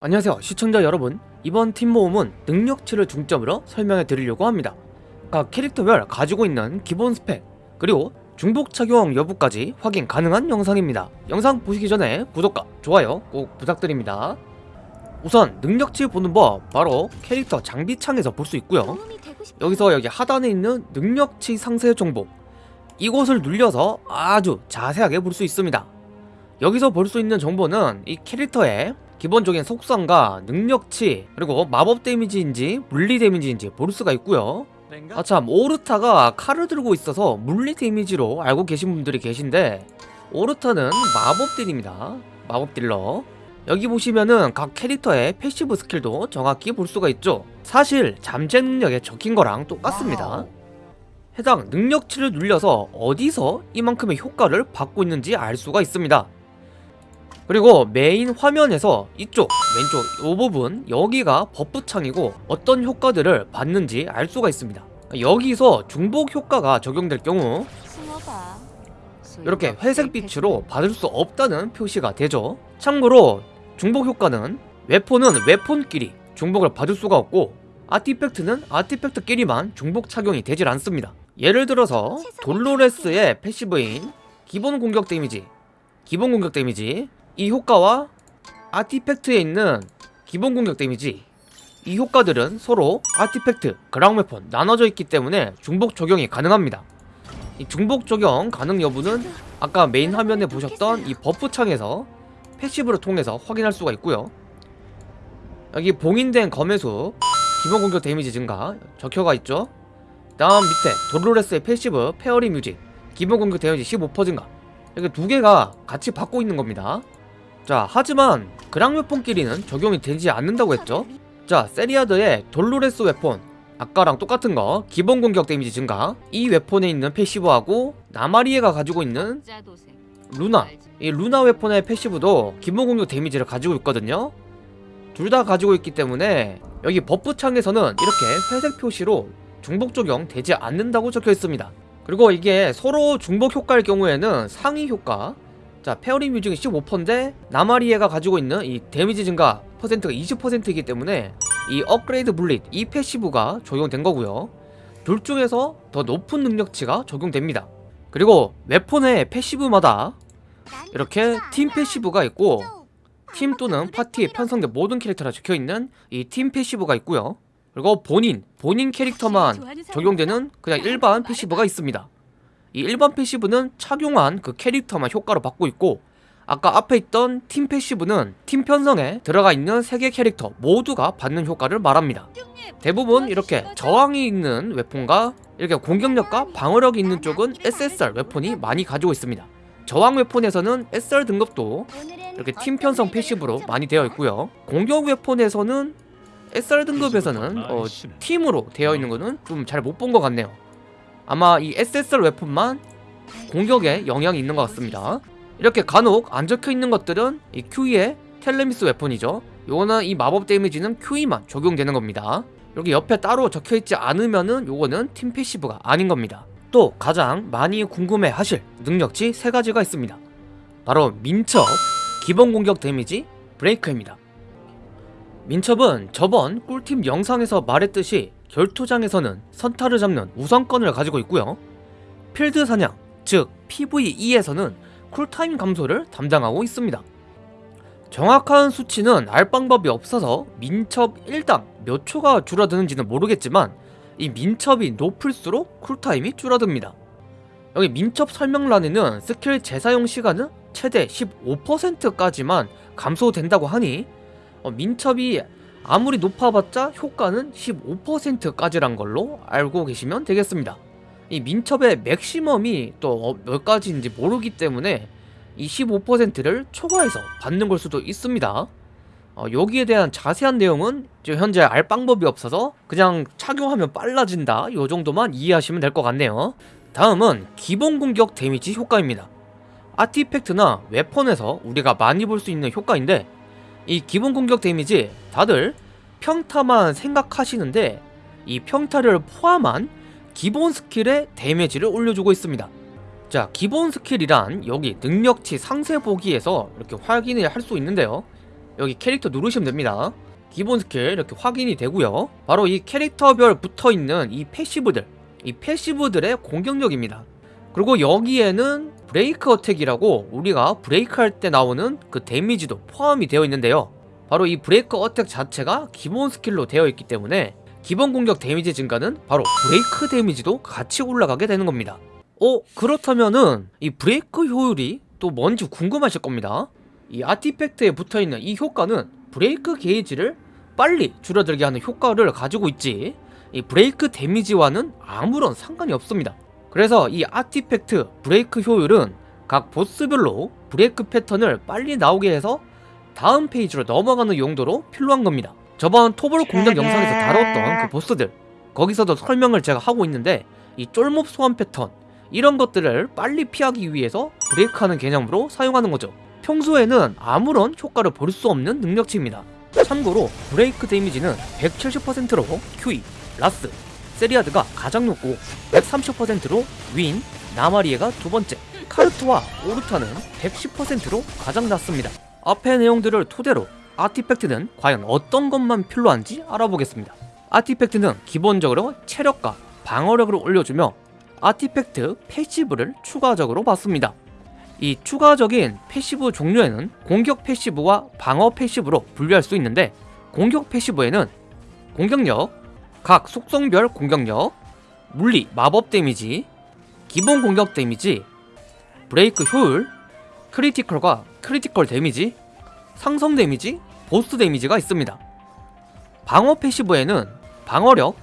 안녕하세요 시청자 여러분. 이번 팀 모음은 능력치를 중점으로 설명해 드리려고 합니다. 각 캐릭터별 가지고 있는 기본 스펙 그리고 중복 착용 여부까지 확인 가능한 영상입니다. 영상 보시기 전에 구독과 좋아요 꼭 부탁드립니다. 우선 능력치 보는 법 바로 캐릭터 장비 창에서 볼 수 있고요. 여기서 여기 하단에 있는 능력치 상세 정보 이곳을 눌려서 아주 자세하게 볼 수 있습니다. 여기서 볼 수 있는 정보는 이 캐릭터의 기본적인 속성과 능력치 그리고 마법 데미지인지 물리 데미지인지 볼 수가 있고요. 아참 오르타가 칼을 들고 있어서 물리 데미지로 알고 계신 분들이 계신데 오르타는 마법 딜입니다. 마법 딜러. 여기 보시면은 각 캐릭터의 passive 스킬도 정확히 볼 수가 있죠. 사실 잠재 능력에 적힌 거랑 똑같습니다. 해당 능력치를 눌려서 어디서 이만큼의 효과를 받고 있는지 알 수가 있습니다 그리고 메인 화면에서 이쪽 왼쪽 이 부분 여기가 buff 창이고 어떤 효과들을 받는지 알 수가 있습니다. 여기서 중복 효과가 적용될 경우. 이렇게 회색 빛으로 받을 수 없다는 표시가 되죠. 참고로 중복 효과는 weapon은 weapon끼리 중복을 받을 수가 없고 artifact는 artifact끼리만 중복 착용이 되질 않습니다. 예를 들어서 돌로레스의 passive인 기본 공격 데미지 기본 공격 데미지 이 효과와 artifact에 있는 기본 공격 데미지. 이 효과들은 서로 artifact, 그랑웨폰 나눠져 있기 때문에 중복 적용이 가능합니다. 이 중복 적용 가능 여부는 아까 메인 화면에 보셨던 이 buff 창에서 passive를 통해서 확인할 수가 있고요. 여기 봉인된 검의 수 기본 공격 데미지 증가 적혀가 있죠? 다음 밑에 돌로레스의 passive fairy music 기본 공격 데미지 15% 증가. 이렇게 두 개가 같이 받고 있는 겁니다 자 하지만 그랑 weapon끼리는 적용이 되지 않는다고 했죠? 자 세리아드의 돌로레스 weapon. 아까랑 똑같은 거. 기본 공격 데미지 증가. 이 weapon에 있는 passive하고 나마리에가 가지고 있는 루나. 이 루나 weapon의 passive도 기본 공격 데미지를 가지고 있거든요. 둘 다 가지고 있기 때문에 여기 buff 창에서는 이렇게 회색 표시로 중복 적용 되지 않는다고 적혀 있습니다. 그리고 이게 서로 중복 효과일 경우에는 상위 효과 자 fairy music은 15%인데 나마리에가 가지고 있는 이 데미지 증가 퍼센트가 20%이기 때문에 이 upgrade bullet 이 passive가 적용된 거고요. 둘 중에서 더 높은 능력치가 적용됩니다. 그리고 weapon의 passive마다 이렇게 팀 passive가 있고 팀 또는 파티에 편성된 모든 캐릭터가 적혀있는 이 팀 passive가 있고요. 그리고 본인, 본인 캐릭터만 적용되는 그냥 일반 passive가 있습니다 이 일반 passive는 착용한 그 캐릭터만 효과로 받고 있고 아까 앞에 있던 팀 passive는 팀 편성에 들어가 있는 세개 캐릭터 모두가 받는 효과를 말합니다. 대부분 이렇게 저항이 있는 weapon과 이렇게 공격력과 방어력이 있는 쪽은 SSR 웨폰이 많이 가지고 있습니다. 저항 weapon에서는 SR 등급도 이렇게 팀 편성 passive로 많이 되어 있고요. 공격 weapon에서는 SR 등급에서는 어, 팀으로 되어 있는 거는 좀 잘 못 본 것 같네요 아마 이 SSR 웨폰만 공격에 영향이 있는 것 같습니다. 이렇게 간혹 안 적혀있는 것들은 이 큐이의 텔레미스 weapon이죠. 요거는 이 마법 데미지는 큐이만 적용되는 겁니다. 여기 옆에 따로 적혀있지 않으면은 요거는 팀 passive가 아닌 겁니다. 또 가장 많이 궁금해 하실 능력치 세 가지가 있습니다. 바로 민첩, 기본 공격 데미지, 브레이크입니다. 민첩은 저번 꿀팁 영상에서 말했듯이 결투장에서는 선타를 잡는 우선권을 가지고 있고요. 필드 사냥, 즉 PVE에서는 cooltime 감소를 담당하고 있습니다. 정확한 수치는 알 방법이 없어서 민첩 1당 몇 초가 줄어드는지는 모르겠지만 이 민첩이 높을수록 cooltime이 줄어듭니다. 여기 민첩 설명란에는 스킬 재사용 시간은 최대 15%까지만 감소된다고 하니 어, 민첩이 아무리 높아봤자 효과는 15%까지란 걸로 알고 계시면 되겠습니다. 이 민첩의 맥시멈이 또 몇 가지인지 모르기 때문에 이 15%를 초과해서 받는 걸 수도 있습니다. 어, 여기에 대한 자세한 내용은 현재 알 방법이 없어서 그냥 착용하면 빨라진다. 요 정도만 이해하시면 될 것 같네요. 다음은 기본 공격 데미지 효과입니다. artifact나 weapon에서 우리가 많이 볼 수 있는 효과인데 이 기본 공격 데미지 다들 평타만 생각하시는데 이 평타를 포함한 기본 스킬의 데미지를 올려주고 있습니다. 자 기본 스킬이란 여기 능력치 상세 보기에서 이렇게 확인을 할 수 있는데요. 여기 캐릭터 누르시면 됩니다. 기본 스킬 이렇게 확인이 되고요. 바로 이 캐릭터별 붙어있는 이 passive들 이 passive들의 공격력입니다. 그리고 여기에는 break attack이라고 우리가 브레이크 할 때 나오는 그 데미지도 포함이 되어 있는데요. 바로 이 break attack 자체가 기본 스킬로 되어 있기 때문에 기본 공격 데미지 증가는 바로 브레이크 데미지도 같이 올라가게 되는 겁니다. 어? 그렇다면은 이 브레이크 효율이 또 뭔지 궁금하실 겁니다. 이 artifact에 붙어있는 이 효과는 브레이크 게이지를 빨리 줄어들게 하는 효과를 가지고 있지 이 브레이크 데미지와는 아무런 상관이 없습니다 그래서 이 artifact 브레이크 효율은 각 보스별로 브레이크 패턴을 빨리 나오게 해서 다음 페이지로 넘어가는 용도로 필요한 겁니다. 저번 토벌 공략 영상에서 다뤘던 그 보스들 거기서도 설명을 제가 하고 있는데 이 쫄몹 소환 패턴 이런 것들을 빨리 피하기 위해서 브레이크하는 개념으로 사용하는 거죠. 평소에는 아무런 효과를 볼 수 없는 능력치입니다. 참고로 브레이크 데미지는 170%로 큐이, 라스, 세리아드가 가장 높고 130%로 윈, 나마리에가 두 번째 카르트와 오르타는 110%로 가장 낮습니다. 앞의 내용들을 토대로 artifact는 과연 어떤 것만 필요한지 알아보겠습니다. artifact는 기본적으로 체력과 방어력을 올려주며 artifact passive를 추가적으로 받습니다. 이 추가적인 passive 종류에는 공격 passive와 방어 passive로 분류할 수 있는데 공격 passive에는 공격력, 각 속성별 공격력, 물리 마법 데미지, 기본 공격 데미지, 브레이크 효율, critical과 critical 데미지, 상성 데미지, 보스 데미지가 있습니다. 방어 passive에는 방어력,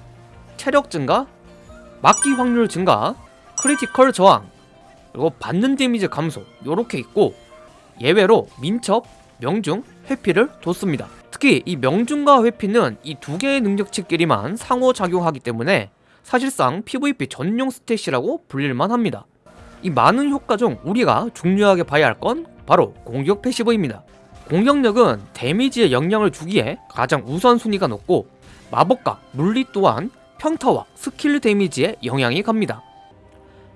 체력 증가, 막기 확률 증가, critical 저항, 그리고 받는 데미지 감소 요렇게 있고 예외로 민첩, 명중, 회피를 뒀습니다. 특히 이 명중과 회피는 이 두 개의 능력치끼리만 상호작용하기 때문에 사실상 PVP 전용 stat이라고 불릴만 합니다. 이 많은 효과 중 우리가 중요하게 봐야 할 건 바로 공격 passive입니다. 공격력은 데미지에 영향을 주기에 가장 우선순위가 높고 마법과 물리 또한 평타와 스킬 데미지에 영향이 갑니다.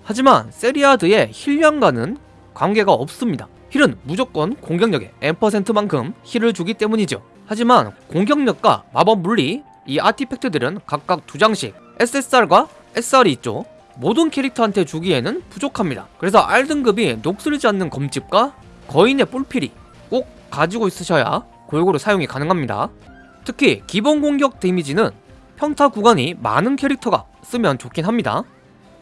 하지만 세리아드의 heal량과는 관계가 없습니다. heal은 무조건 공격력의 N%만큼 heal을 주기 때문이죠. 하지만 공격력과 마법 물리 이 artifact들은 각각 두 장씩 SSR과 SR이 있죠. 모든 캐릭터한테 주기에는 부족합니다. 그래서 R등급이 녹슬지 않는 검집과 거인의 뿔피리 꼭 가지고 있으셔야 골고루 사용이 가능합니다. 특히 기본 공격 데미지는 평타 구간이 많은 캐릭터가 쓰면 좋긴 합니다.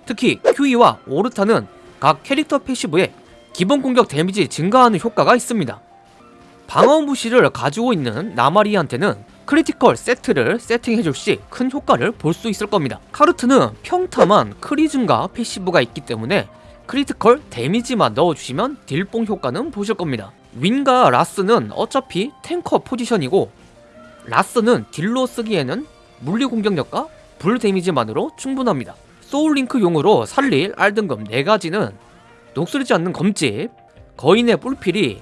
특히 큐이와 오르타는 각 캐릭터 passive에 기본 공격 데미지 증가하는 효과가 있습니다. 방어 무시를 가지고 있는 나마리한테는 critical 세트를 세팅해줄 시 큰 효과를 볼 수 있을 겁니다. 카르트는 평타만 크리 증가 passive가 있기 때문에 critical 데미지만 넣어주시면 딜뽕 효과는 보실 겁니다. 윈과 라스는 어차피 탱커 포지션이고 라스는 딜로 쓰기에는 물리 공격력과 불 데미지만으로 충분합니다. soul link용으로 살릴 R등급 4가지는 녹슬지 않는 검집, 거인의 뿔피리,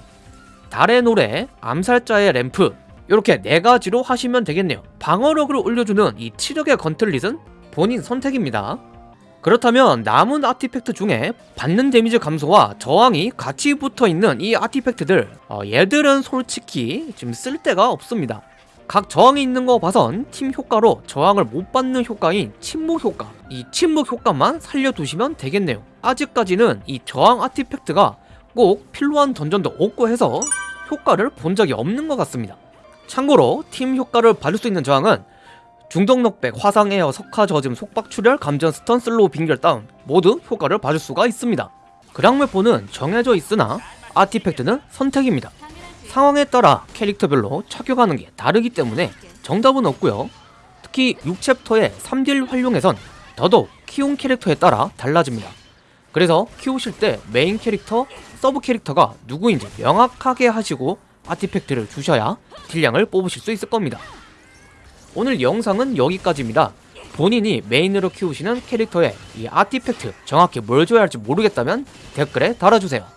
달의 노래, 암살자의 램프 이렇게 4가지로 하시면 되겠네요. 방어력을 올려주는 이 치력의 gauntlet은 본인 선택입니다. 그렇다면 남은 아티팩트 중에 받는 데미지 감소와 저항이 같이 붙어있는 이 아티팩트들 어, 얘들은 솔직히 지금 쓸데가 없습니다. 각 저항이 있는 거 봐선 팀 효과로 저항을 못 받는 효과인 침묵 효과. 이 침묵 효과만 살려두시면 되겠네요. 아직까지는 이 저항 아티팩트가 꼭 필요한 던전도 없고 해서 효과를 본 적이 없는 것 같습니다. 참고로 팀 효과를 받을 수 있는 저항은 중독 knockback, 화상 에어, 석화 저짐, 속박 출혈, 감전 stun, slow 빙결 다운 모두 효과를 받을 수가 있습니다. 그랑메포는 정해져 있으나 artifact는 선택입니다 상황에 따라 캐릭터별로 착용하는 게 다르기 때문에 정답은 없고요. 특히 6챕터의 3딜 활용에선 더더욱 키운 캐릭터에 따라 달라집니다. 그래서 키우실 때 메인 캐릭터, 서브 캐릭터가 누구인지 명확하게 하시고 artifact를 주셔야 딜량을 뽑으실 수 있을 겁니다. 오늘 영상은 여기까지입니다. 본인이 메인으로 키우시는 캐릭터의 이 artifact 정확히 뭘 줘야 할지 모르겠다면 댓글에 달아주세요